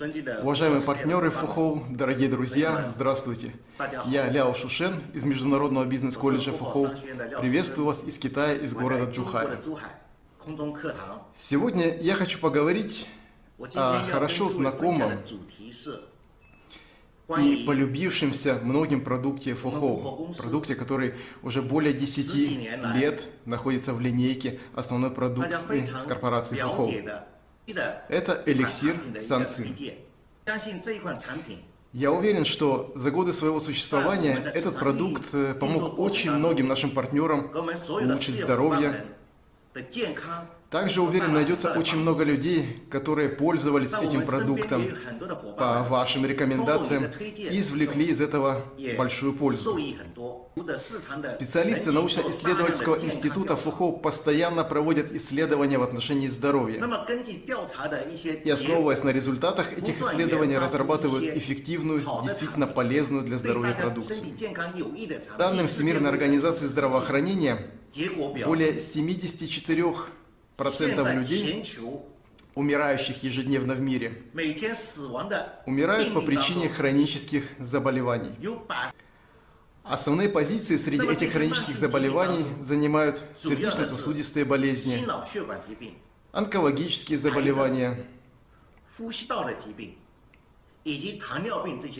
Уважаемые партнеры ФУХОУ, дорогие друзья, здравствуйте. Я Ляо Шушен из Международного бизнес-колледжа ФУХОУ. Приветствую вас из Китая, из города Джухай. Сегодня я хочу поговорить о хорошо знакомом и полюбившемся многим продукте ФОХОУ. Продукте, который уже более 10 лет находится в линейке основной продукции корпорации ФОХОУ. Это эликсир Санцин. Я уверен, что за годы своего существования этот продукт э, помог очень многим нашим партнерам улучшить здоровье, также, уверен, найдется очень много людей, которые пользовались этим продуктом. по вашим рекомендациям и извлекли из этого большую пользу. Специалисты научно-исследовательского института ФУХО постоянно проводят исследования в отношении здоровья. И основываясь на результатах этих исследований, разрабатывают эффективную, действительно полезную для здоровья продукцию. Данным Всемирной организации здравоохранения, более 74 процентов людей, умирающих ежедневно в мире, умирают по причине хронических заболеваний. Основные позиции среди этих хронических заболеваний занимают сердечно-сосудистые болезни, онкологические заболевания,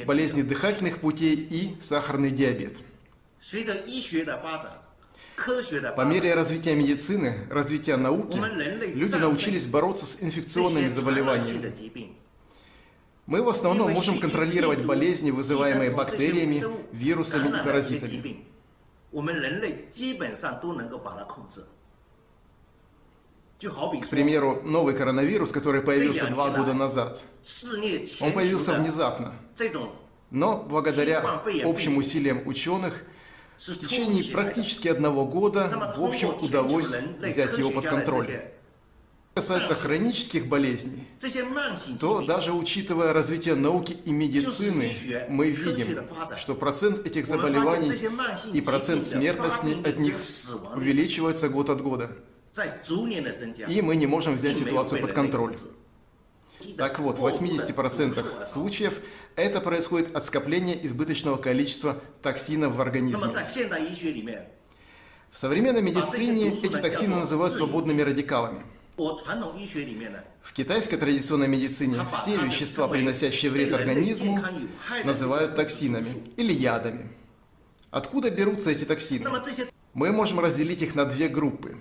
болезни дыхательных путей и сахарный диабет. По мере развития медицины, развития науки, люди научились бороться с инфекционными заболеваниями. Мы в основном можем контролировать болезни, вызываемые бактериями, вирусами и паразитами. К примеру, новый коронавирус, который появился два года назад, он появился внезапно. Но благодаря общим усилиям ученых в течение практически одного года, в общем, удалось взять его под контроль. Что касается хронических болезней, то даже учитывая развитие науки и медицины, мы видим, что процент этих заболеваний и процент смертности от них увеличивается год от года. И мы не можем взять ситуацию под контроль. Так вот, в 80% случаев это происходит от скопления избыточного количества токсинов в организме. В современной медицине эти токсины называют свободными радикалами. В китайской традиционной медицине все вещества, приносящие вред организму, называют токсинами или ядами. Откуда берутся эти токсины? Мы можем разделить их на две группы.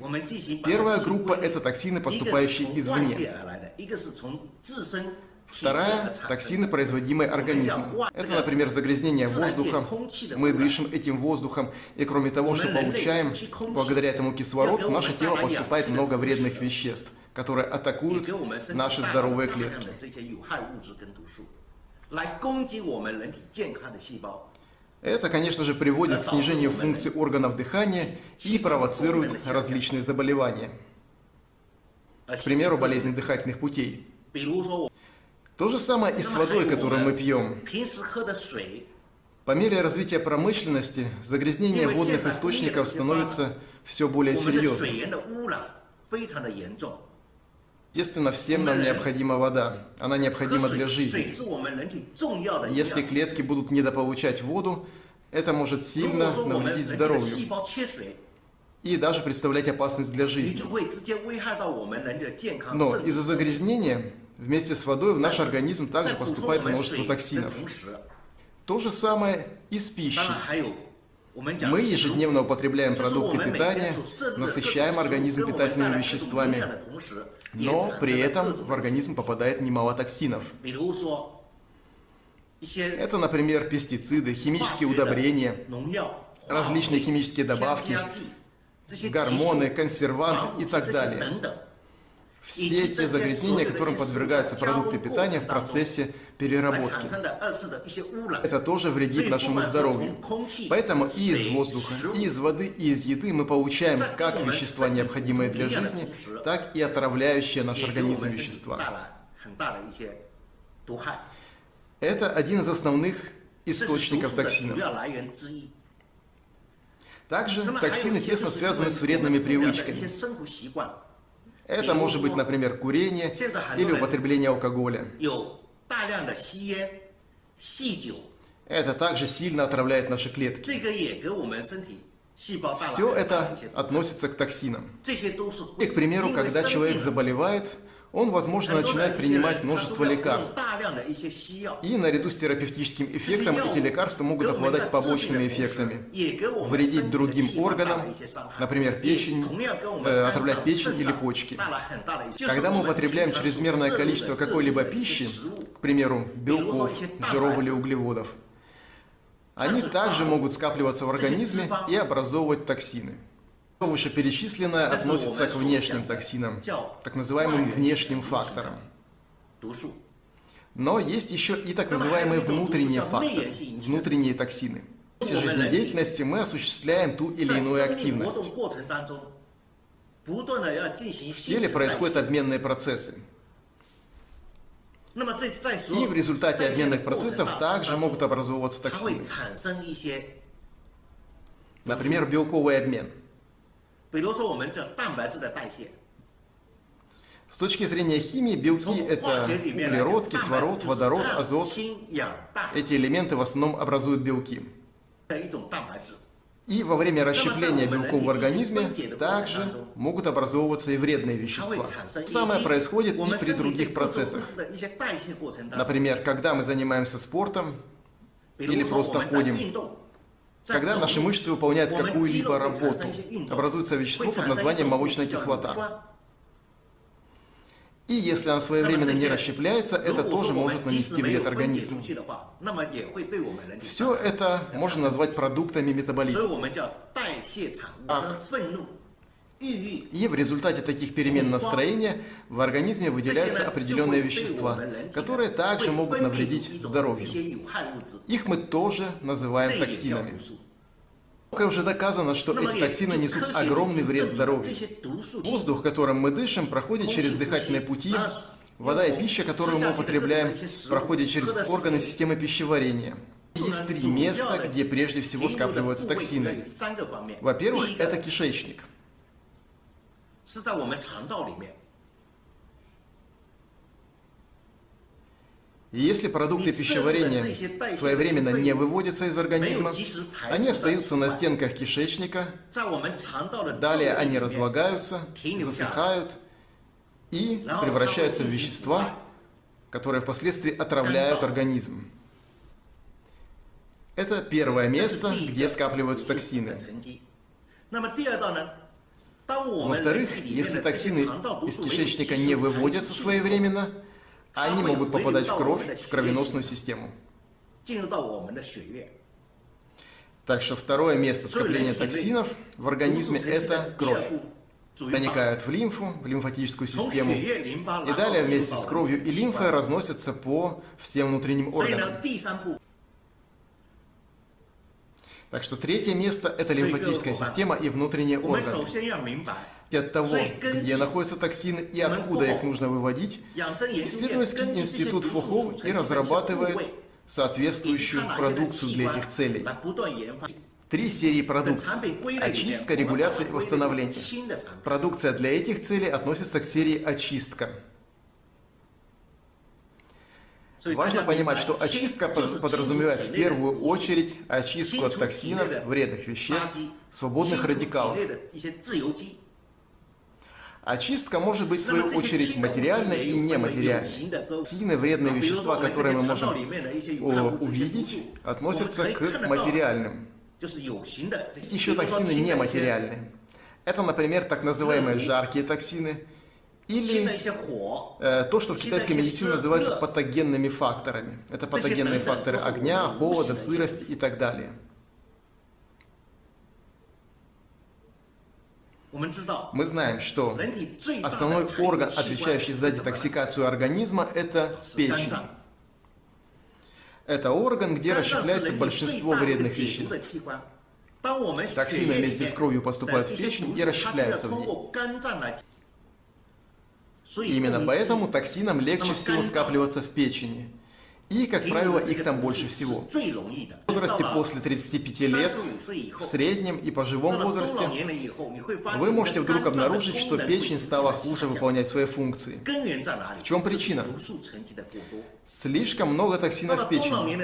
Первая группа – это токсины, поступающие извне. Вторая – токсины, производимые организмом. Это, например, загрязнение воздуха. Мы дышим этим воздухом, и кроме того, что получаем, благодаря этому кислород, в наше тело поступает много вредных веществ, которые атакуют наши здоровые клетки. Это, конечно же, приводит к снижению функций органов дыхания и провоцирует различные заболевания. К примеру, болезни дыхательных путей. То же самое и с водой, которую мы пьем. По мере развития промышленности, загрязнение водных источников становится все более серьезным. Естественно, всем нам необходима вода. Она необходима для жизни. Если клетки будут недополучать воду, это может сильно навредить здоровью и даже представлять опасность для жизни. Но из-за загрязнения вместе с водой в наш организм также поступает множество токсинов. То же самое и с пищей. Мы ежедневно употребляем продукты питания, насыщаем организм питательными веществами, но при этом в организм попадает немало токсинов. Это, например, пестициды, химические удобрения, различные химические добавки, гормоны, консерванты и так далее. Все те загрязнения, которым подвергаются продукты питания в процессе переработки. Это тоже вредит нашему здоровью. Поэтому и из воздуха, и из воды, и из еды мы получаем как вещества, необходимые для жизни, так и отравляющие наш организм вещества. Это один из основных источников токсинов. Также токсины тесно связаны с вредными привычками. Это может быть, например, курение или употребление алкоголя. Это также сильно отравляет наши клетки. Все это относится к токсинам. И, к примеру, когда человек заболевает, он, возможно, начинает принимать множество лекарств. И наряду с терапевтическим эффектом эти лекарства могут обладать побочными эффектами, вредить другим органам, например, печень, э, отравлять печень или почки. Когда мы употребляем чрезмерное количество какой-либо пищи, к примеру, белков, жиров или углеводов, они также могут скапливаться в организме и образовывать токсины. Вышеперечисленное относится к внешним токсинам, так называемым внешним факторам. Но есть еще и так называемые внутренние факторы, внутренние токсины. В жизнедеятельности мы осуществляем ту или иную активность. В теле происходят обменные процессы. И в результате обменных процессов также могут образовываться токсины. Например, белковый обмен. С точки зрения химии, белки – это углерод, кислород, водород, азот. Эти элементы в основном образуют белки. И во время расщепления белков в организме также могут образовываться и вредные вещества. Самое происходит и при других процессах. Например, когда мы занимаемся спортом или просто ходим, когда наши мышцы выполняют какую-либо работу, образуется вещество под названием молочная кислота. И если она своевременно не расщепляется, это тоже может нанести вред организму. Все это можно назвать продуктами метаболизма. Ах. И в результате таких перемен настроения в организме выделяются определенные вещества, которые также могут навредить здоровью. Их мы тоже называем токсинами. Уже доказано, что эти токсины несут огромный вред здоровью. Воздух, которым мы дышим, проходит через дыхательные пути, вода и пища, которую мы употребляем, проходят через органы системы пищеварения. Есть три места, где прежде всего скапливаются токсины. Во-первых, это кишечник. И если продукты пищеварения своевременно не выводятся из организма, они остаются на стенках кишечника, далее они разлагаются, засыхают и превращаются в вещества, которые впоследствии отравляют организм. Это первое место, где скапливаются токсины. Во-вторых, если токсины из кишечника не выводятся своевременно, они могут попадать в кровь, в кровеносную систему. Так что второе место скопления токсинов в организме – это кровь. Проникают в лимфу, в лимфатическую систему, и далее вместе с кровью и лимфой разносятся по всем внутренним органам. Так что третье место – это лимфатическая система и внутренние органы от того, где находятся токсины и откуда их нужно выводить, исследовательский институт Фухоу и разрабатывает соответствующую продукцию для этих целей. Три серии продукции. Очистка, регуляция и восстановление. Продукция для этих целей относится к серии очистка. Важно понимать, что очистка подразумевает в первую очередь очистку от токсинов, вредных веществ, свободных радикалов. Очистка может быть, в свою очередь, материальной и нематериальной. Токсины, вредные вещества, которые мы можем увидеть, относятся к материальным. Есть еще токсины нематериальные. Это, например, так называемые жаркие токсины, или э, то, что в китайской медицине называется патогенными факторами. Это патогенные факторы огня, холода, сырости и так далее. Мы знаем, что основной орган, отвечающий за детоксикацию организма, это печень. Это орган, где расщепляется большинство вредных веществ. Токсины вместе с кровью поступают в печень и расщепляются в ней. Именно поэтому токсинам легче всего скапливаться в печени. И, как правило, их там больше всего. В возрасте после 35 лет, в среднем и по живом возрасте, вы можете вдруг обнаружить, что печень стала хуже выполнять свои функции. В чем причина? Слишком много токсинов в печени.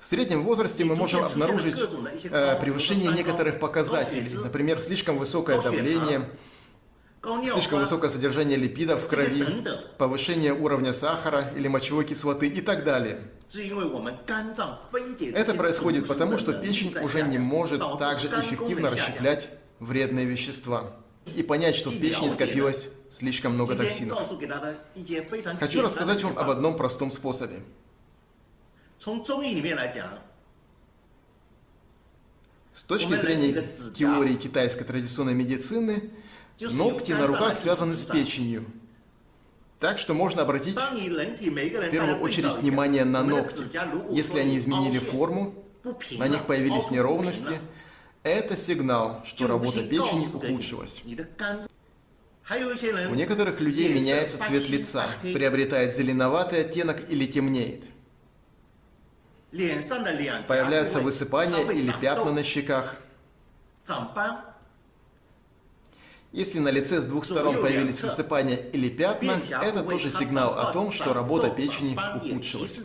В среднем возрасте мы можем обнаружить э, превышение некоторых показателей, например, слишком высокое давление, слишком высокое содержание липидов в крови, повышение уровня сахара или мочевой кислоты и так далее. Это происходит потому, что печень уже не может также эффективно расщеплять вредные вещества. И понять, что в печени скопилось слишком много токсинов. Хочу рассказать вам об одном простом способе. С точки зрения теории китайской традиционной медицины, Ногти на руках связаны с печенью. Так что можно обратить в первую очередь внимание на ногти. Если они изменили форму, на них появились неровности, это сигнал, что работа печени ухудшилась. У некоторых людей меняется цвет лица, приобретает зеленоватый оттенок или темнеет. Появляются высыпания или пятна на щеках. Если на лице с двух сторон появились высыпания или пятна, это тоже сигнал о том, что работа печени ухудшилась.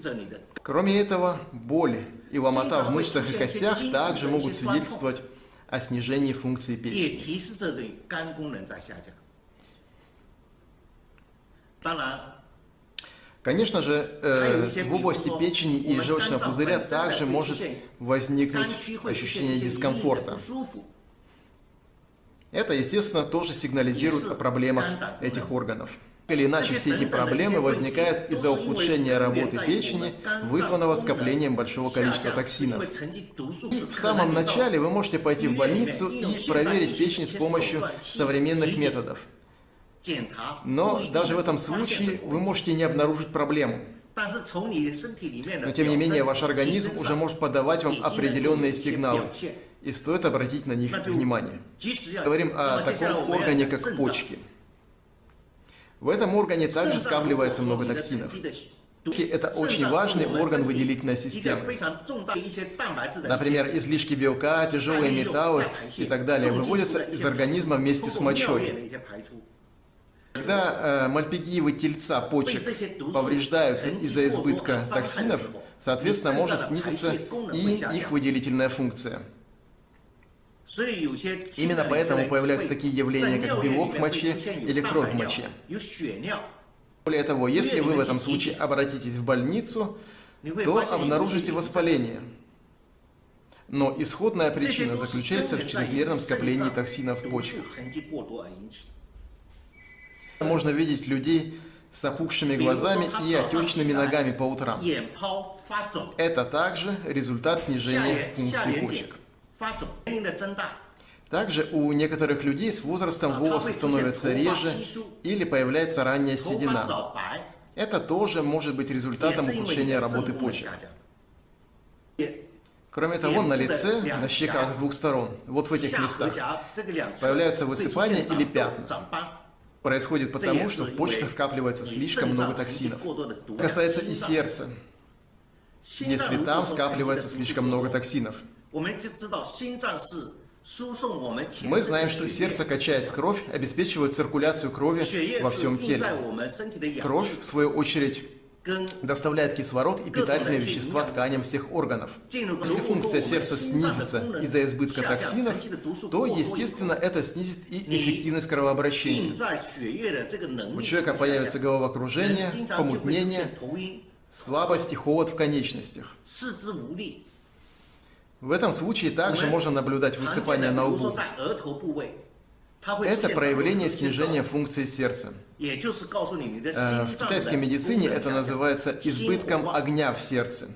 Кроме этого, боль и ломота в мышцах и костях также могут свидетельствовать о снижении функции печени. Конечно же, э, в области печени и желчного пузыря также может возникнуть ощущение дискомфорта. Это, естественно, тоже сигнализирует о проблемах этих органов. Или иначе все эти проблемы возникают из-за ухудшения работы печени, вызванного скоплением большого количества токсинов. В самом начале вы можете пойти в больницу и проверить печень с помощью современных методов. Но даже в этом случае вы можете не обнаружить проблему. Но тем не менее ваш организм уже может подавать вам определенные сигналы и стоит обратить на них внимание. Говорим о таком органе, как почки. В этом органе также скапливается много токсинов. Это очень важный орган выделительной системы. Например, излишки белка, тяжелые металлы и так далее выводятся из организма вместе с мочой. Когда э, мальпигиевы тельца почек повреждаются из-за избытка токсинов, соответственно, может снизиться и их выделительная функция. Именно поэтому появляются такие явления, как белок в моче или кровь в моче. Более того, если вы в этом случае обратитесь в больницу, то обнаружите воспаление. Но исходная причина заключается в чрезмерном скоплении токсинов в почках. Можно видеть людей с опухшими глазами и отечными ногами по утрам. Это также результат снижения функции почек. Также у некоторых людей с возрастом волосы становятся реже или появляется ранняя седина. Это тоже может быть результатом ухудшения работы почек. Кроме того, на лице, на щеках с двух сторон, вот в этих местах, появляются высыпания или пятна. Происходит потому, что в почках скапливается слишком много токсинов. Касается и сердца, если там скапливается слишком много токсинов. Мы знаем, что сердце качает кровь, обеспечивает циркуляцию крови во всем теле. Кровь, в свою очередь, доставляет кислород и питательные вещества тканям всех органов. Если функция сердца снизится из-за избытка токсинов, то, естественно, это снизит и эффективность кровообращения. У человека появится головокружение, помутнение, слабость и холод в конечностях. В этом случае также можно наблюдать высыпание на лбу. Это проявление снижения функции сердца. Э, в китайской медицине это называется избытком огня в сердце.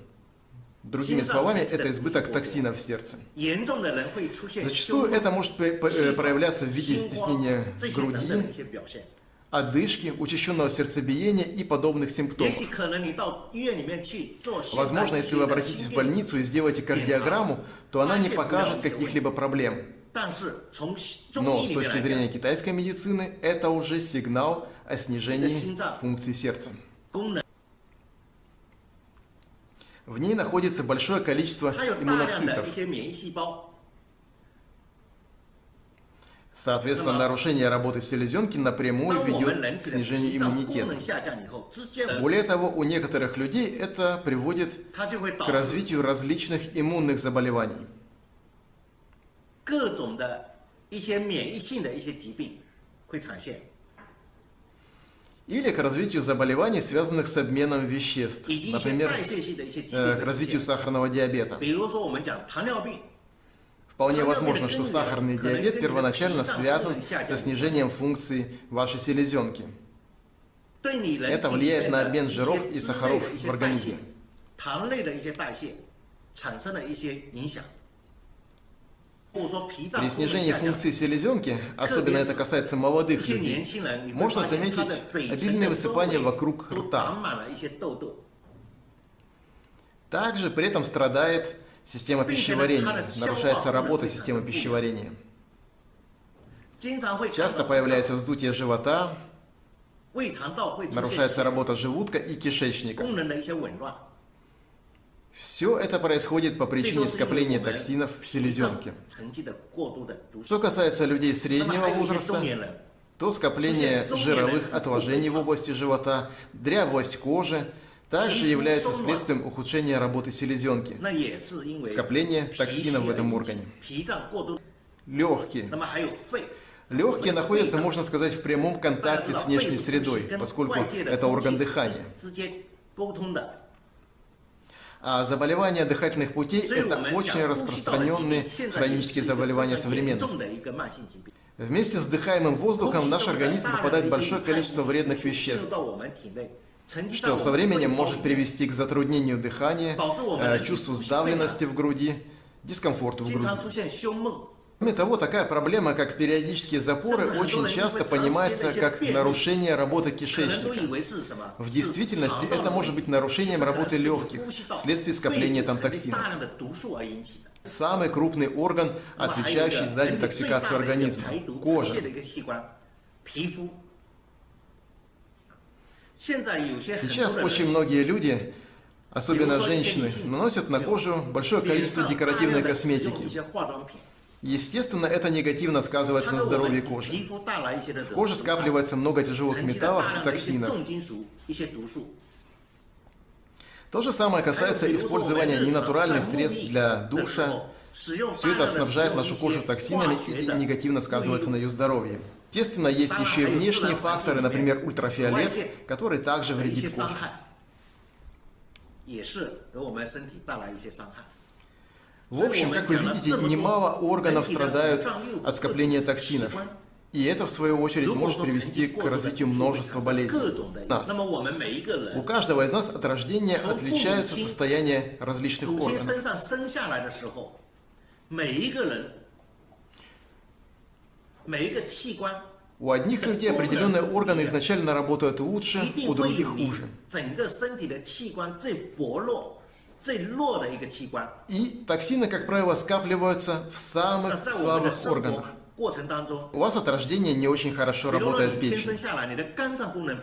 Другими словами, это избыток токсинов в сердце. Зачастую это может проявляться в виде стеснения груди, одышки, учащенного сердцебиения и подобных симптомов. Возможно, если вы обратитесь в больницу и сделаете кардиограмму, то она не покажет каких-либо проблем. Но с точки зрения китайской медицины, это уже сигнал о снижении функции сердца. В ней находится большое количество иммуноцитов. Соответственно, нарушение работы селезенки напрямую ведет к снижению иммунитета. Более того, у некоторых людей это приводит к развитию различных иммунных заболеваний. Или к развитию заболеваний, связанных с обменом веществ, например, э, к развитию сахарного диабета. Вполне возможно, что сахарный диабет первоначально связан со снижением функций вашей селезенки. Это влияет на обмен жиров и сахаров в организме. При снижении функции селезенки, особенно это касается молодых людей, можно заметить обильное высыпание вокруг рта. Также при этом страдает Система пищеварения. Нарушается работа системы пищеварения. Часто появляется вздутие живота, нарушается работа желудка и кишечника. Все это происходит по причине скопления токсинов в селезенке. Что касается людей среднего возраста, то скопление жировых отложений в области живота, дряблость кожи, также является следствием ухудшения работы селезенки, скопления токсинов в этом органе. Легкие. Легкие находятся, можно сказать, в прямом контакте с внешней средой, поскольку это орган дыхания. А заболевания дыхательных путей – это очень распространенные хронические заболевания современности. Вместе с вдыхаемым воздухом в наш организм попадает большое количество вредных веществ что со временем может привести к затруднению дыхания, э, чувству сдавленности в груди, дискомфорту в груди. Кроме того, такая проблема, как периодические запоры, очень часто понимается как нарушение работы кишечника. В действительности это может быть нарушением работы легких вследствие скопления там токсинов. Самый крупный орган, отвечающий за детоксикацию организма – кожа. Сейчас очень многие люди, особенно женщины, наносят на кожу большое количество декоративной косметики. Естественно, это негативно сказывается на здоровье кожи. В коже скапливается много тяжелых металлов и токсинов. То же самое касается использования ненатуральных средств для душа. Все это снабжает нашу кожу токсинами и негативно сказывается на ее здоровье. Естественно, есть еще и внешние факторы, например, ультрафиолет, который также вредит коже. В общем, как вы видите, немало органов страдают от скопления токсинов. И это, в свою очередь, может привести к развитию множества болезней. Нас. У каждого из нас от рождения отличается состояние различных органов. У одних людей определенные органы изначально работают лучше, у других хуже. И токсины, как правило, скапливаются в самых слабых органах. У вас от рождения не очень хорошо работает печень.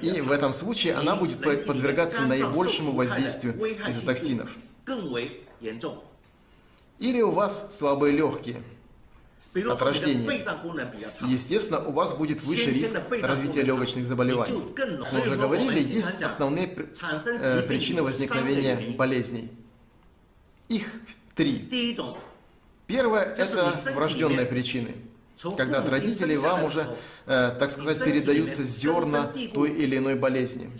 И в этом случае она будет подвергаться наибольшему воздействию из-за токсинов. Или у вас слабые легкие от рождения. Естественно, у вас будет выше риск развития легочных заболеваний. Мы уже говорили, есть основные э, причины возникновения болезней. Их три. Первое – это врожденные причины когда от родителей вам уже, э, так сказать, передаются зерна той или иной болезни.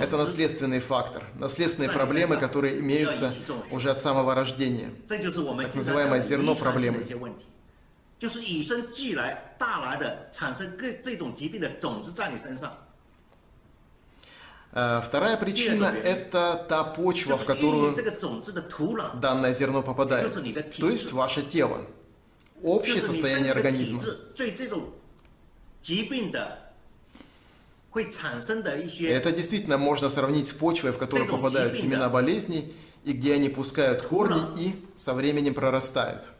Это наследственный фактор, наследственные проблемы, которые имеются уже от самого рождения. Так называемое зерно проблемы. Э, вторая причина – это та почва, в которую данное зерно попадает, то есть ваше тело общее состояние организма. Это действительно можно сравнить с почвой, в которую попадают семена болезней, и где они пускают корни и со временем прорастают.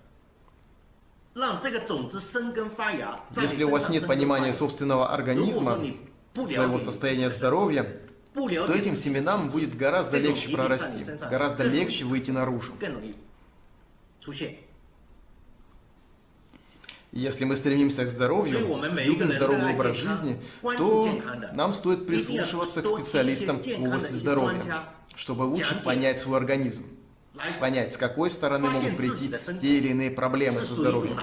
Если у вас нет понимания собственного организма, своего состояния здоровья, то этим семенам будет гораздо легче прорасти, гораздо легче выйти наружу. Если мы стремимся к здоровью, любим здоровый образ жизни, то нам стоит прислушиваться к специалистам в области здоровья, чтобы лучше понять свой организм, понять, с какой стороны могут прийти те или иные проблемы со здоровьем.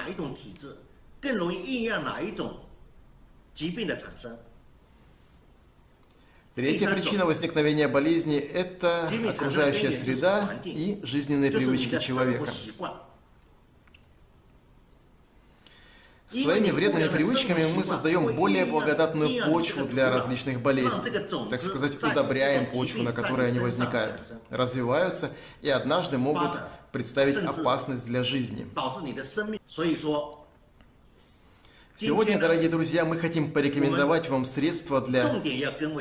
Третья причина возникновения болезни – это окружающая среда и жизненные привычки человека. Своими вредными привычками мы создаем более благодатную почву для различных болезней. Так сказать, удобряем почву, на которой они возникают, развиваются и однажды могут представить опасность для жизни. Сегодня, дорогие друзья, мы хотим порекомендовать вам средства для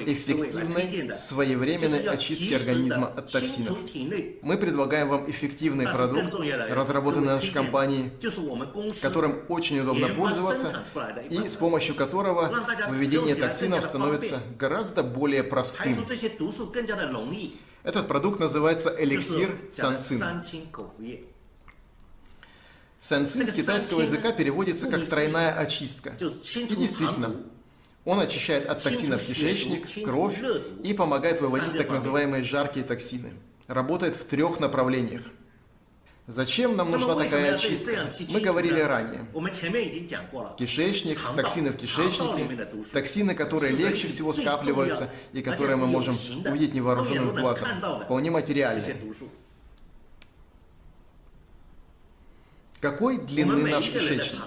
эффективной, своевременной очистки организма от токсинов. Мы предлагаем вам эффективный продукт, разработанный нашей компанией, которым очень удобно пользоваться и с помощью которого выведение токсинов становится гораздо более простым. Этот продукт называется эликсир Санцин. Санцин с китайского языка переводится как «тройная очистка». И действительно, он очищает от токсинов кишечник, кровь и помогает выводить так называемые жаркие токсины. Работает в трех направлениях. Зачем нам нужна такая очистка? Мы говорили ранее. Кишечник, токсины в кишечнике, токсины, которые легче всего скапливаются и которые мы можем увидеть невооруженным глазом, вполне материальные. Какой длины наш кишечник?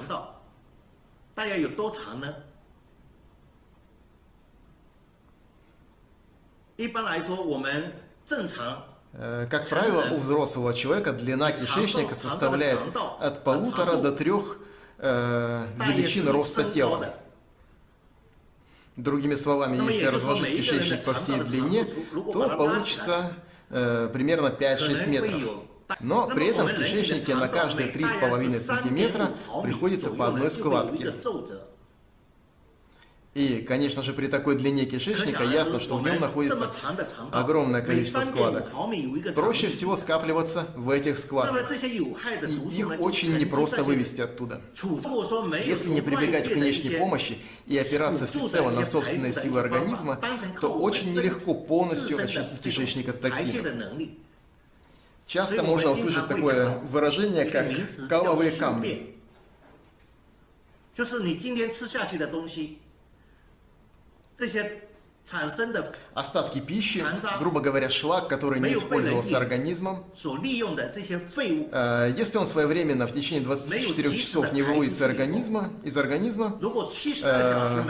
Как правило, у взрослого человека длина кишечника составляет от полутора до трех э, величин роста тела. Другими словами, если разложить кишечник по всей длине, то получится э, примерно 5-6 метров. Но при этом в кишечнике на каждые 3,5 сантиметра приходится по одной складке. И, конечно же, при такой длине кишечника ясно, что в нем находится огромное количество складок. Проще всего скапливаться в этих складках. И их очень непросто вывести оттуда. Если не прибегать к внешней помощи и опираться всецело на собственные силы организма, то очень нелегко полностью очистить кишечник от токсинов. Часто можно услышать такое выражение, как «каловые камни». Остатки пищи, грубо говоря, шлак, который не использовался организмом, э, если он своевременно в течение 24 часов не выводится организма, из организма, э,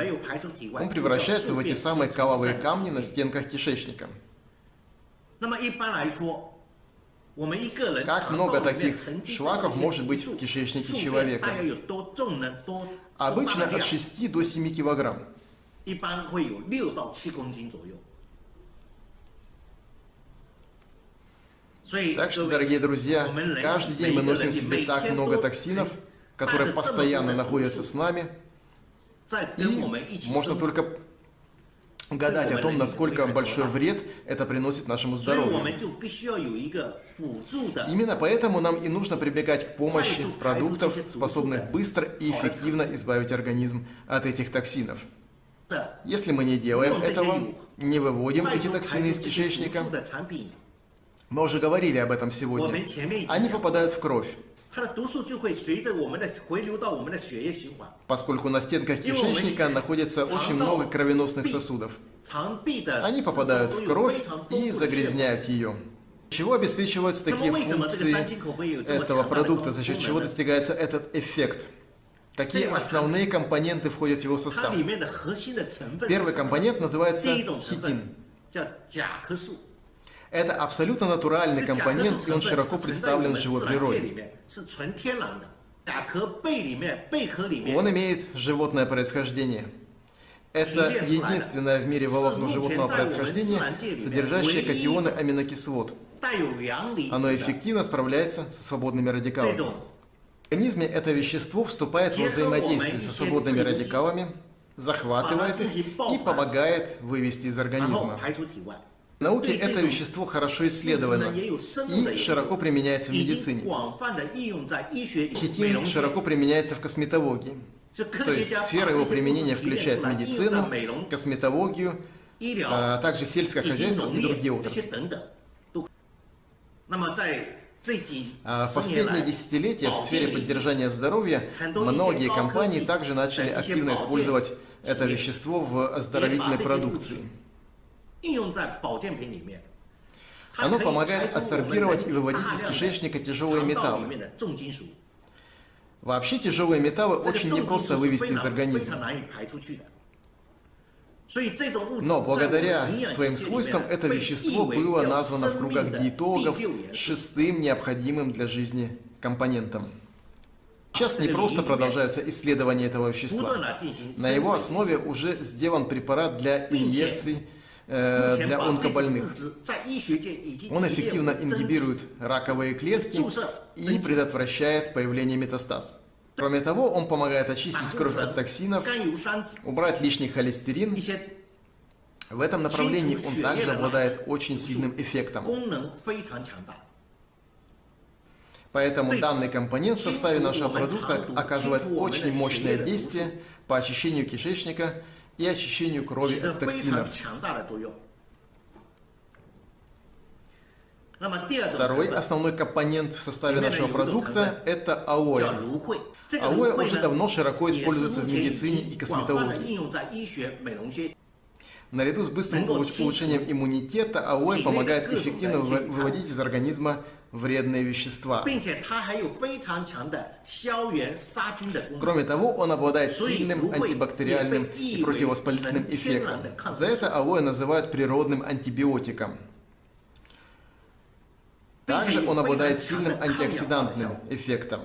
он превращается в эти самые каловые камни на стенках кишечника. Как много таких шлаков может быть в кишечнике человека? Обычно от 6 до 7 килограмм. Так что, дорогие друзья, каждый день мы носим себе так много токсинов, которые постоянно находятся с нами, и можно только гадать о том, насколько большой вред это приносит нашему здоровью. Именно поэтому нам и нужно прибегать к помощи продуктов, способных быстро и эффективно избавить организм от этих токсинов. Если мы не делаем этого, не выводим эти токсины из кишечника, мы уже говорили об этом сегодня, они попадают в кровь. Поскольку на стенках кишечника находится очень много кровеносных сосудов. Они попадают в кровь и загрязняют ее. Чего обеспечиваются такие функции этого продукта, за счет чего достигается этот эффект? Какие основные компоненты входят в его состав? Первый компонент называется хитин. Это абсолютно натуральный компонент, и он широко представлен в живой природе. Он имеет животное происхождение. Это единственное в мире волокно животного происхождения, содержащее катионы аминокислот. Оно эффективно справляется со свободными радикалами. В организме это вещество вступает во взаимодействие со свободными радикалами, захватывает их и помогает вывести из организма. В науке это вещество хорошо исследовано и широко применяется в медицине. Хитин широко применяется в косметологии. То есть сфера его применения включает медицину, косметологию, а также сельское хозяйство и другие отрасли. А в последние десятилетия в сфере поддержания здоровья многие компании также начали активно использовать это вещество в оздоровительной продукции. Оно помогает адсорбировать и выводить из кишечника тяжелые металлы. Вообще тяжелые металлы очень непросто вывести из организма. Но благодаря своим свойствам это вещество было названо в кругах диетологов шестым необходимым для жизни компонентом. Сейчас не просто продолжаются исследования этого вещества. На его основе уже сделан препарат для инъекций для онкобольных. Он эффективно ингибирует раковые клетки и предотвращает появление метастаз. Кроме того, он помогает очистить кровь от токсинов, убрать лишний холестерин. В этом направлении он также обладает очень сильным эффектом. Поэтому данный компонент в составе нашего продукта оказывает очень мощное действие по очищению кишечника и очищению крови от токсинов. Второй основной компонент в составе нашего продукта – это алоэ. Алоэ уже давно широко используется в медицине и косметологии. Наряду с быстрым улучшением иммунитета, алоэ помогает эффективно выводить из организма вредные вещества. Кроме того, он обладает сильным антибактериальным и противовоспалительным эффектом. За это алоэ называют природным антибиотиком. Также он обладает сильным антиоксидантным эффектом.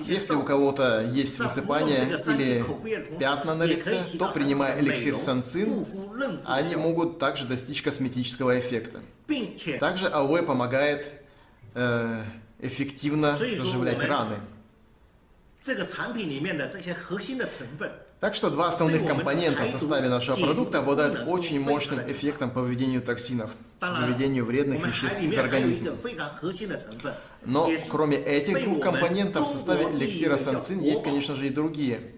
Если у кого-то есть высыпание или пятна на лице, то принимая эликсир санцин, они могут также достичь косметического эффекта. Также алоэ помогает э, эффективно заживлять раны. Так что два основных компонента в составе нашего продукта обладают очень мощным эффектом по выведению токсинов, выведению вредных веществ из организма. Но кроме этих двух компонентов в составе эликсира санцин есть, конечно же, и другие.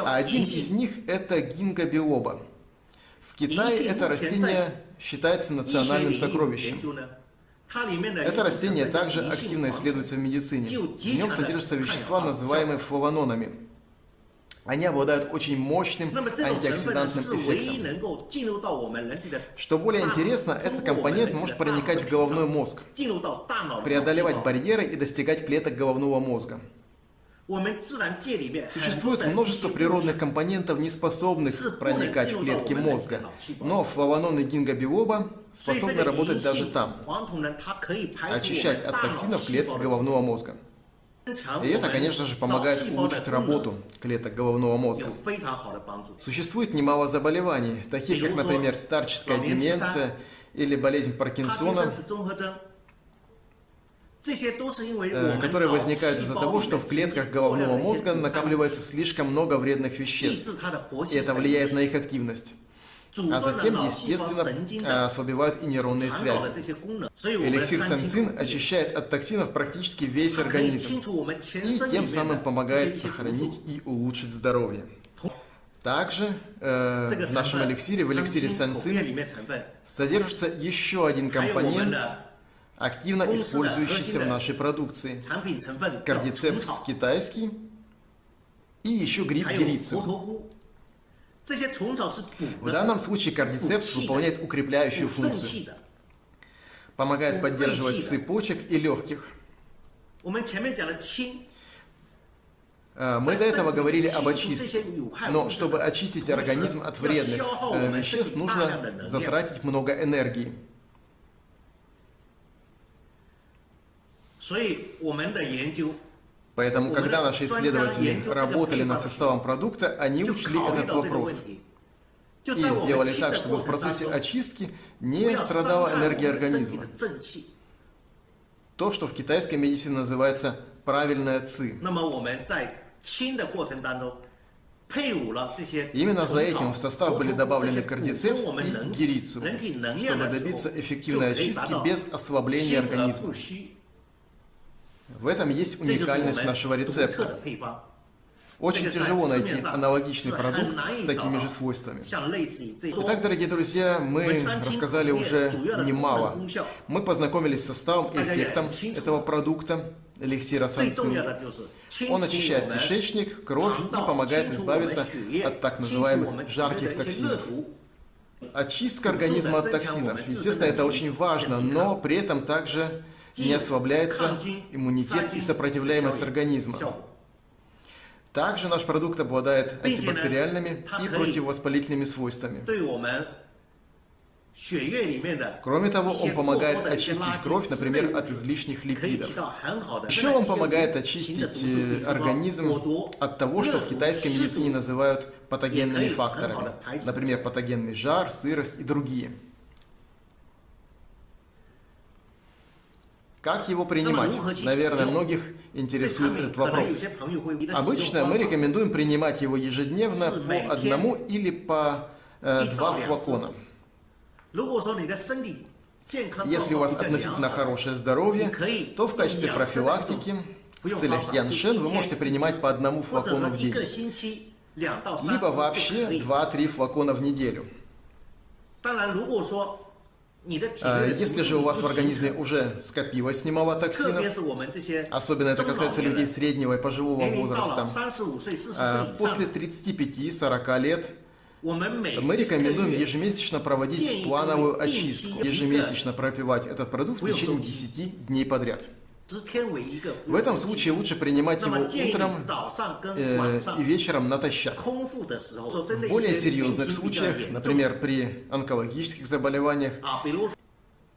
А один из них это гингобиоба. В Китае это растение считается национальным сокровищем. Это растение также активно исследуется в медицине. В нем содержатся вещества, называемые флавононами. Они обладают очень мощным антиоксидантным эффектом. Что более интересно, этот компонент может проникать в головной мозг, преодолевать барьеры и достигать клеток головного мозга. Существует множество природных компонентов, не способных проникать в клетки мозга, но флавононы гингобиоба способны работать даже там, очищать от токсинов клетки головного мозга. И это, конечно же, помогает улучшить работу клеток головного мозга. Существует немало заболеваний, таких как, например, старческая деменция или болезнь Паркинсона, э, которые возникают из-за того, что в клетках головного мозга накапливается слишком много вредных веществ, и это влияет на их активность а затем, естественно, ослабевают и нейронные связи. Эликсир санцин очищает от токсинов практически весь организм и тем самым помогает сохранить и улучшить здоровье. Также э, в нашем эликсире, в эликсире санцин, содержится еще один компонент, активно использующийся в нашей продукции. Кардицепс китайский и еще гриб герицу. В данном случае кардицепс выполняет укрепляющую функцию. Помогает поддерживать цепочек и легких. Мы до этого говорили об очистке, но чтобы очистить организм от вредных веществ, нужно затратить много энергии. Поэтому, когда наши исследователи работали над составом продукта, они учли этот вопрос и сделали так, чтобы в процессе очистки не страдала энергия организма. То, что в китайской медицине называется правильная ЦИ. Именно за этим в состав были добавлены кардицепс и герицу, чтобы добиться эффективной очистки без ослабления организма. В этом есть уникальность нашего рецепта. Очень тяжело найти аналогичный продукт с такими же свойствами. Итак, дорогие друзья, мы рассказали уже немало. Мы познакомились с составом и эффектом этого продукта, эликсира санцин. Он очищает кишечник, кровь и помогает избавиться от так называемых жарких токсинов. Очистка организма от токсинов. Естественно, это очень важно, но при этом также не ослабляется иммунитет и сопротивляемость организма. Также наш продукт обладает антибактериальными и противовоспалительными свойствами. Кроме того, он помогает очистить кровь, например, от излишних липидов. Еще он помогает очистить организм от того, что в китайской медицине называют патогенными факторами. Например, патогенный жар, сырость и другие. Как его принимать? Наверное, многих интересует этот вопрос. Обычно мы рекомендуем принимать его ежедневно по одному или по э, два флакона. Если у вас относительно хорошее здоровье, то в качестве профилактики в целях Яншен вы можете принимать по одному флакону в день. Либо вообще 2-3 флакона в неделю. А, если же у вас в организме уже скопилось немало токсинов, особенно это касается людей среднего и пожилого возраста, а, после 35-40 лет мы рекомендуем ежемесячно проводить плановую очистку, ежемесячно пропивать этот продукт в течение 10 дней подряд. В этом случае лучше принимать его утром э, и вечером натощак. В более серьезных случаях, например, при онкологических заболеваниях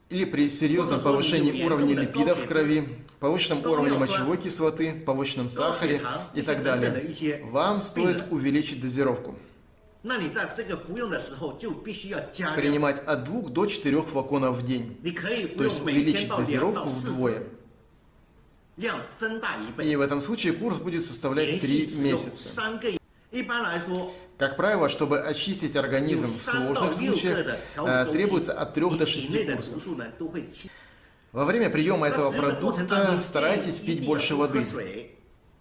или при серьезном повышении уровня липидов в крови, повышенном уровне мочевой кислоты, повышенном сахаре и так далее, вам стоит увеличить дозировку. Принимать от 2 до 4 флаконов в день, то есть увеличить дозировку вдвое. И в этом случае курс будет составлять 3 месяца. Как правило, чтобы очистить организм в сложных случаях, требуется от 3 до 6 курсов. Во время приема этого продукта старайтесь пить больше воды,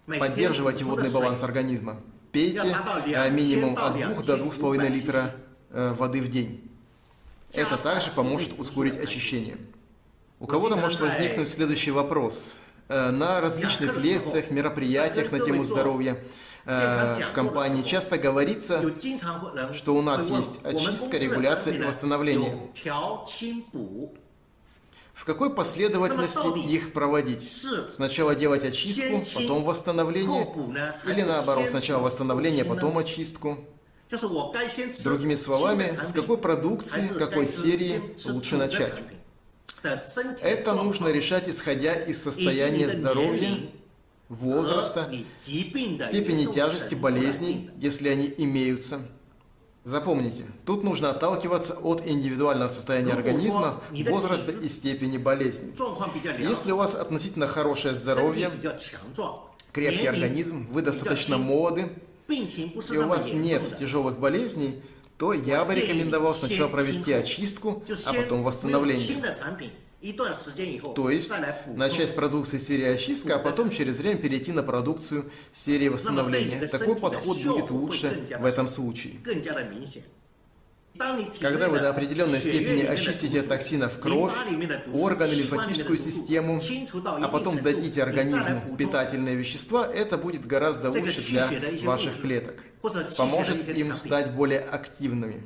поддерживайте водный баланс организма. Пейте минимум от 2 до 2,5 литра воды в день. Это также поможет ускорить очищение. У кого-то может возникнуть следующий вопрос. Э, на различных лекциях, мероприятиях на тему здоровья э, в компании часто говорится, что у нас есть очистка, регуляция и восстановление. В какой последовательности их проводить? Сначала делать очистку, потом восстановление? Или наоборот, сначала восстановление, потом очистку? Другими словами, с какой продукции, какой серии лучше начать? Это нужно решать, исходя из состояния здоровья, возраста, степени тяжести болезней, если они имеются. Запомните, тут нужно отталкиваться от индивидуального состояния организма, возраста и степени болезни. Если у вас относительно хорошее здоровье, крепкий организм, вы достаточно молоды, и у вас нет тяжелых болезней, то я бы рекомендовал сначала провести очистку, а потом восстановление. То есть начать с продукции серии очистка, а потом через время перейти на продукцию серии восстановления. Такой подход будет лучше в этом случае. Когда вы до определенной степени очистите от токсинов кровь, органы, лимфатическую систему, а потом дадите организму питательные вещества, это будет гораздо лучше для ваших клеток. Поможет им стать более активными.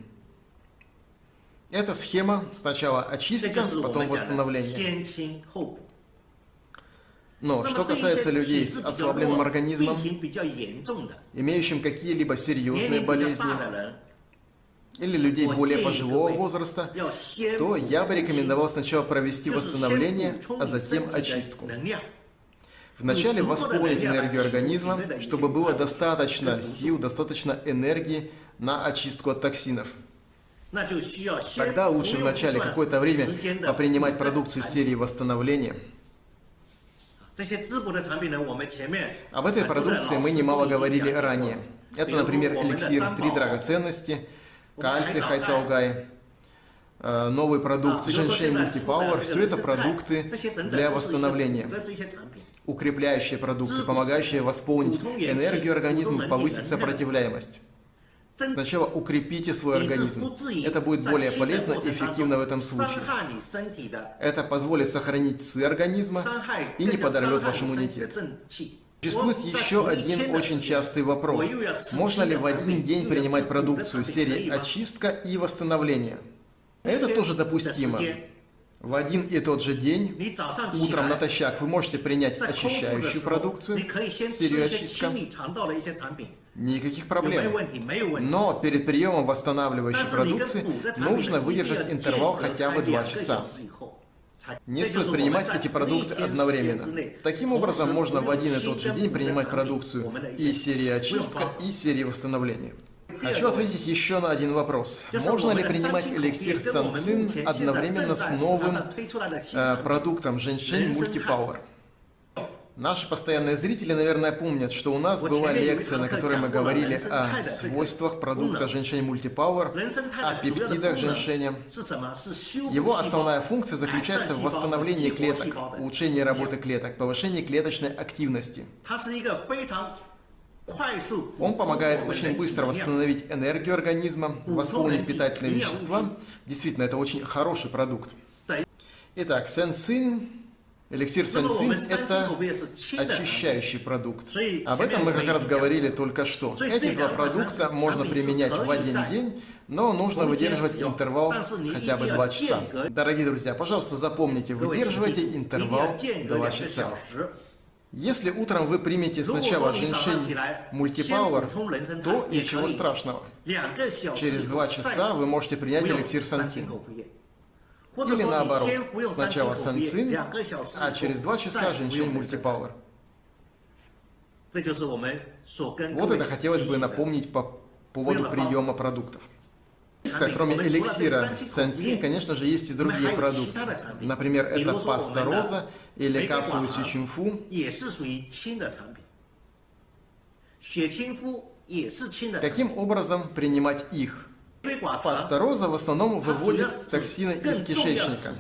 Это схема сначала очистка, потом восстановление. Но что касается людей с ослабленным организмом, имеющим какие-либо серьезные болезни, или людей более пожилого возраста, то я бы рекомендовал сначала провести восстановление, а затем очистку. Вначале восполнить энергию организма, чтобы было достаточно сил, достаточно энергии на очистку от токсинов. Тогда лучше вначале какое-то время попринимать продукцию серии восстановления, Об этой продукции мы немало говорили ранее. Это, например, эликсир «Три драгоценности», кальций Хайцаугай, новый продукт Женьшень Мультипауэр. Все это продукты для восстановления. Укрепляющие продукты, помогающие восполнить энергию организма, повысить сопротивляемость. Сначала укрепите свой организм. Это будет более полезно и эффективно в этом случае. Это позволит сохранить ЦИ организма и не подорвет ваш иммунитет. Существует еще один очень частый вопрос. Можно ли в один день принимать продукцию серии очистка и восстановление? Это тоже допустимо. В один и тот же день, утром натощак, вы можете принять очищающую продукцию, серию очистка, Никаких проблем. Но перед приемом восстанавливающей продукции нужно выдержать интервал хотя бы 2 часа. Не стоит принимать эти продукты одновременно. Таким образом, можно в один и тот же день принимать продукцию и серии очистка, и серии восстановления. Хочу ответить еще на один вопрос. Можно ли принимать эликсир Санцин одновременно с новым э, продуктом Женьшень Мультипауэр? Наши постоянные зрители, наверное, помнят, что у нас была лекция, на которой мы говорили о свойствах продукта Женьшень Мультипауэр, о пептидах Женьшеня. Его основная функция заключается в восстановлении клеток, улучшении работы клеток, повышении клеточной активности. Он помогает очень быстро восстановить энергию организма, восполнить питательные вещества. Действительно, это очень хороший продукт. Итак, сенсин Эликсир Сенцин – это очищающий продукт. Об этом мы как раз говорили только что. Эти два продукта можно применять в один день, но нужно выдерживать интервал хотя бы 2 часа. Дорогие друзья, пожалуйста, запомните, выдерживайте интервал 2 часа. Если утром вы примете сначала женьшень мультипауэр, то ничего страшного. Через 2 часа вы можете принять эликсир Сансин. Или наоборот, сначала санцин, а через два часа женщин мультипауэр. Вот это хотелось бы напомнить по поводу приема продуктов. Кроме эликсира санцин, конечно же, есть и другие продукты. Например, это паста роза или капсулы сючинфу. Каким образом принимать их? Паста роза в основном выводит токсины из кишечника.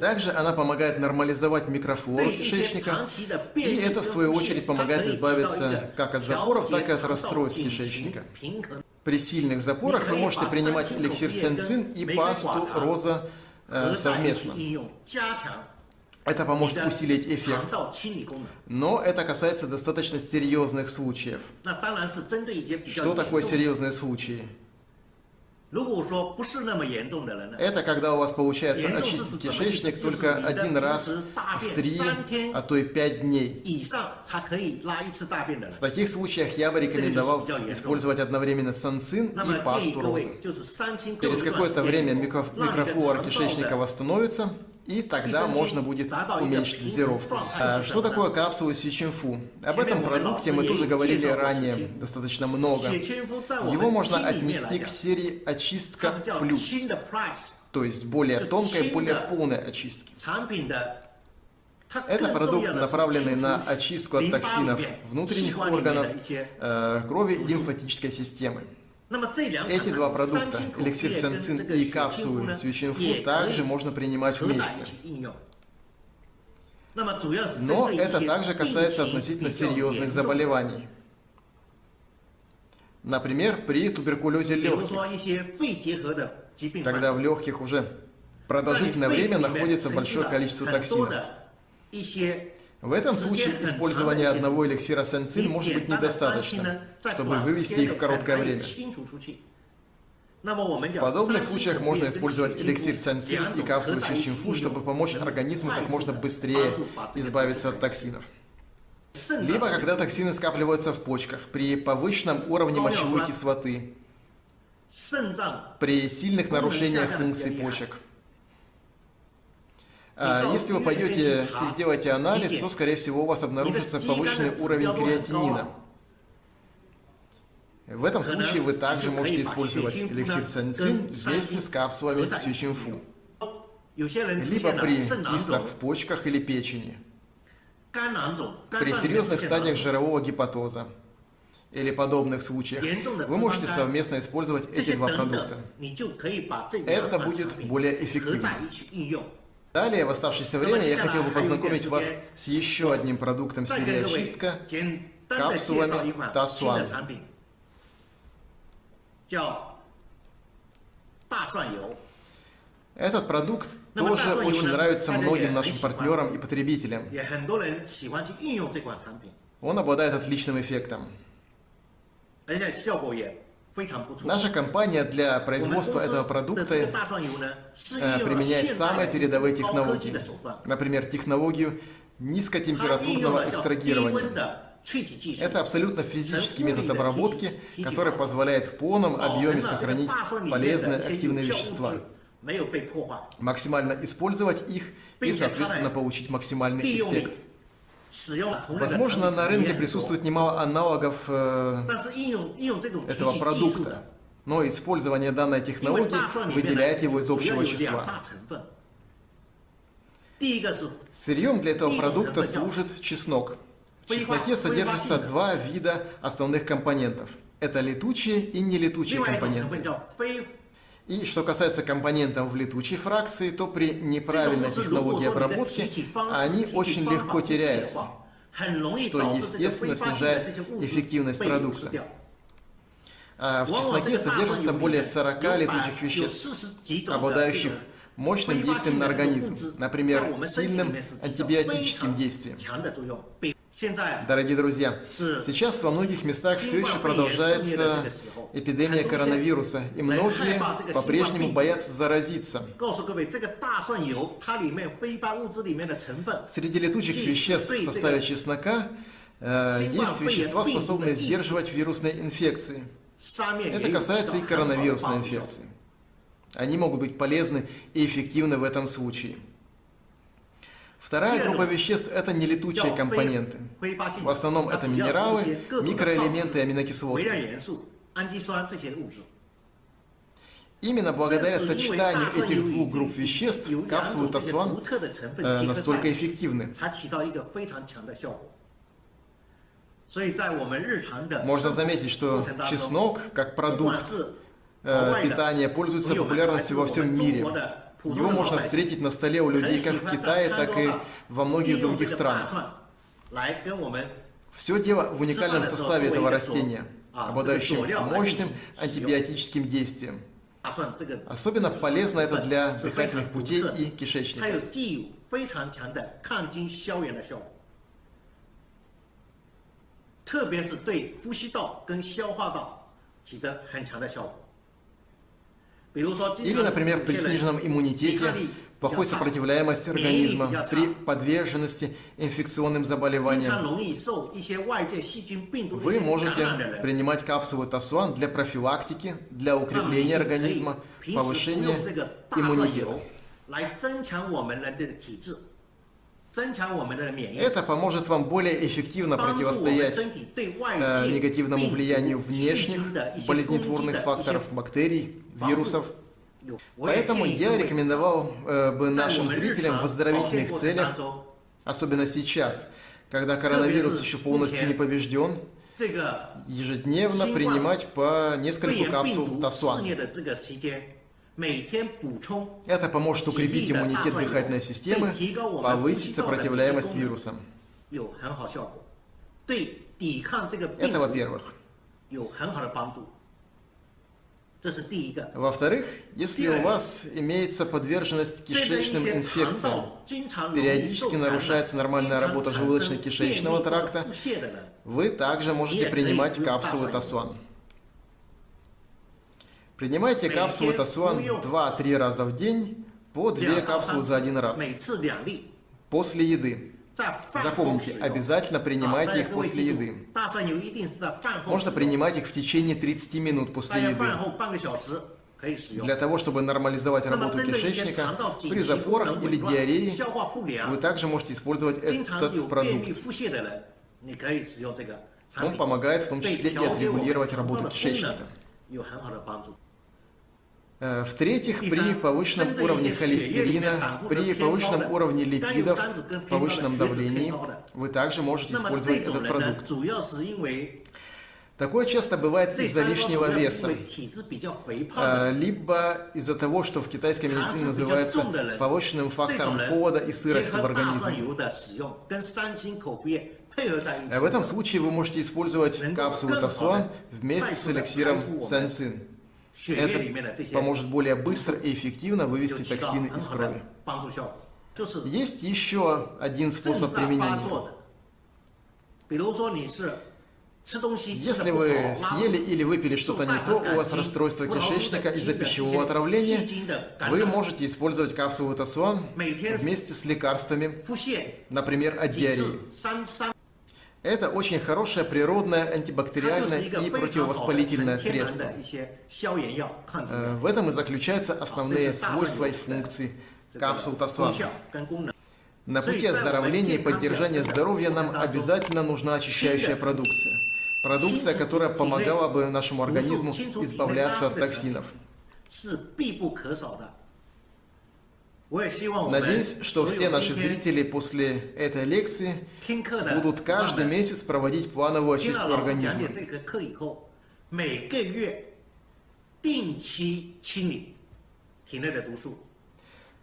Также она помогает нормализовать микрофлору кишечника, и это, в свою очередь, помогает избавиться как от запоров, так и от расстройств кишечника. При сильных запорах вы можете принимать эликсир сенцин и пасту роза э, совместно. Это поможет усилить эффект. Но это касается достаточно серьезных случаев. Что такое серьезные случаи? Это когда у вас получается очистить кишечник только один раз в три, а то и пять дней. В таких случаях я бы рекомендовал использовать одновременно санцин и пасту розы. Через какое-то время микрофлора кишечника восстановится, и тогда можно будет уменьшить дозировку. А что такое капсулы Сичинфу? Об этом продукте мы тоже говорили ранее достаточно много. Его можно отнести к серии очистка плюс, то есть более тонкой, более полной очистки. Это продукт, направленный на очистку от токсинов внутренних органов, э, крови и лимфатической системы. Эти два продукта, эликсир сенцин и капсулы сючинфу, также можно принимать вместе. Но это также касается относительно серьезных заболеваний. Например, при туберкулезе легких, когда в легких уже продолжительное время находится большое количество токсинов. В этом случае использование одного эликсира сенцин может быть недостаточно, чтобы вывести их в короткое время. В подобных случаях можно использовать эликсир сенцин и капсулы сючинфу, чтобы помочь организму как можно быстрее избавиться от токсинов. Либо когда токсины скапливаются в почках при повышенном уровне мочевой кислоты, при сильных нарушениях функций почек. А если вы пойдете и сделаете анализ, то, скорее всего, у вас обнаружится повышенный уровень креатинина. В этом случае вы также можете использовать эликсир санцин вместе с капсулами сючинфу. Либо при кистах в почках или печени. При серьезных стадиях жирового гепатоза или подобных случаях вы можете совместно использовать эти два продукта. Это будет более эффективно. Далее, в оставшееся время, я хотел бы познакомить вас с еще одним продуктом серии очистка – капсулами Тасуан. Этот продукт тоже очень нравится многим нашим партнерам и потребителям. Он обладает отличным эффектом. Наша компания для производства этого продукта э, применяет самые передовые технологии. Например, технологию низкотемпературного экстрагирования. Это абсолютно физический метод обработки, который позволяет в полном объеме сохранить полезные активные вещества, максимально использовать их и, соответственно, получить максимальный эффект. Возможно, на рынке присутствует немало аналогов э, этого продукта, но использование данной технологии выделяет его из общего числа. Сырьем для этого продукта служит чеснок. В чесноке содержится два вида основных компонентов. Это летучие и нелетучие компоненты. И что касается компонентов в летучей фракции, то при неправильной технологии обработки они очень легко теряются, что, естественно, снижает эффективность продукта. А в чесноке содержится более 40 летучих веществ, обладающих мощным действием на организм, например, сильным антибиотическим действием. Дорогие друзья, сейчас во многих местах все еще продолжается эпидемия коронавируса, и многие по-прежнему боятся заразиться. Среди летучих веществ в составе чеснока э, есть вещества, способные сдерживать вирусные инфекции. Это касается и коронавирусной инфекции. Они могут быть полезны и эффективны в этом случае. Вторая группа веществ – это нелетучие компоненты. В основном это минералы, микроэлементы и аминокислоты. Именно благодаря сочетанию этих двух групп веществ капсулы Тасуан э, настолько эффективны. Можно заметить, что чеснок, как продукт э, питания, пользуется популярностью во всем мире. Его можно встретить на столе у людей как в Китае, так и во многих других странах. Все дело в уникальном составе этого растения, обладающем мощным антибиотическим действием. Особенно полезно это для дыхательных путей и кишечника. 特 или, например, при сниженном иммунитете, плохой сопротивляемости организма, при подверженности инфекционным заболеваниям. Вы можете принимать капсулы Тасуан для профилактики, для укрепления организма, повышения иммунитета. Это поможет вам более эффективно противостоять э, негативному влиянию внешних болезнетворных факторов, бактерий, вирусов. Поэтому я рекомендовал э, бы нашим зрителям в оздоровительных целях, особенно сейчас, когда коронавирус еще полностью не побежден, ежедневно принимать по несколько капсул Тасуан. Это поможет укрепить иммунитет дыхательной системы, повысить сопротивляемость вирусам. Это во-первых. Во-вторых, если у вас имеется подверженность кишечным инфекциям, периодически нарушается нормальная работа желудочно-кишечного тракта, вы также можете принимать капсулы Тасуан. Принимайте капсулы Тасуан 2-3 раза в день, по 2 капсулы за один раз, после еды. Запомните, обязательно принимайте их после еды. Можно принимать их в течение 30 минут после еды. Для того, чтобы нормализовать работу кишечника, при запорах или диарее вы также можете использовать этот продукт. Он помогает в том числе и отрегулировать работу кишечника. Э, в-третьих, при повышенном уровне холестерина, при повышенном уровне липидов, повышенном давлении, вы также можете использовать этот продукт. Такое часто бывает из-за лишнего веса, либо из-за того, что в китайской медицине называется повышенным фактором холода и сырости в организме. В этом случае вы можете использовать капсулу Тасуан вместе с эликсиром Сансин. Это поможет более быстро и эффективно вывести токсины из крови. Есть еще один способ применения. Если вы съели или выпили что-то не то, у вас расстройство кишечника из-за пищевого отравления, вы можете использовать капсулу Тасуан вместе с лекарствами, например, от диареи. Это очень хорошее природное антибактериальное и противовоспалительное средство. В этом и заключаются основные свойства и функции капсул Тасуан. На пути оздоровления и поддержания здоровья нам обязательно нужна очищающая продукция. Продукция, которая помогала бы нашему организму избавляться от токсинов. Надеюсь, что все наши зрители после этой лекции будут каждый месяц проводить плановую очистку организма.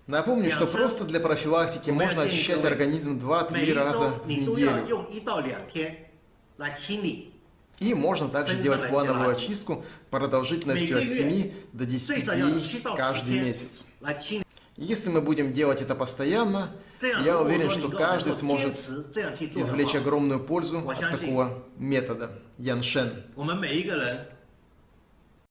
Напомню, что просто для профилактики можно очищать организм 2-3 раза в неделю. И можно также делать плановую очистку продолжительностью от 7 до 10 дней каждый месяц. Если мы будем делать это постоянно, я уверен, что каждый сможет извлечь огромную пользу от такого метода. Яншен.